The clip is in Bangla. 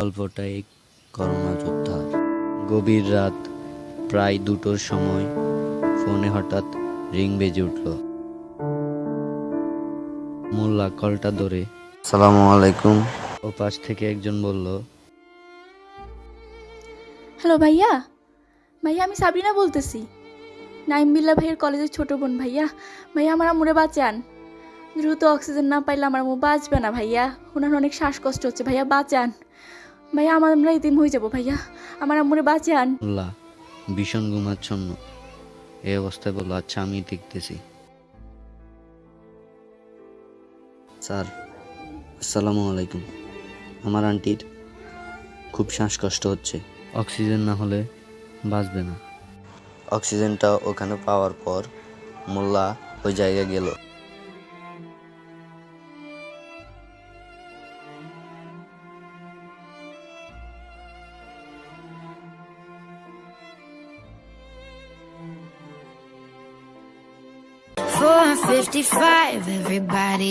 গল্পটা এক করোনা যোদ্ধার। গভীর রাত প্রায় দুটোর সময় ফোনে হঠাৎ রিং বেজে উঠল। মোল্লা কলটা ধরে সালামু আলাইকুম। ও পাশ থেকে একজন বলল হ্যালো ভাইয়া ভাইয়া আমি সাবিনা বলতেছি। নাইম বিল্লা ভাইয়ের কলেজের ছোট বোন ভাইয়া। ভাইয়া আমার আম্মুরে বাঁচান। দ্রুত অক্সিজেন না পাইলে আমার আম্মু বাঁচবে না ভাইয়া। ওনার অনেক শ্বাসকষ্ট হচ্ছে। ভাইয়া বাঁচান। ভাইয়া আমার আমরা ইতিম হয়ে যাব ভাইয়া। আমার আম্মুরে বাঁচান। মোল্লা ভীষণ ঘুমাচ্ছন্ন। এই অবস্থায় বলল আচ্ছা আমি দেখতেছি। স্যার আসসালামু আলাইকুম। আমার আন্টির খুব শ্বাসকষ্ট হচ্ছে। অক্সিজেন না হলে বাঁচবে না। অক্সিজেনটা ওখানে পাওয়ার পর মোল্লা ওই জায়গায় গেল। 55, everybody.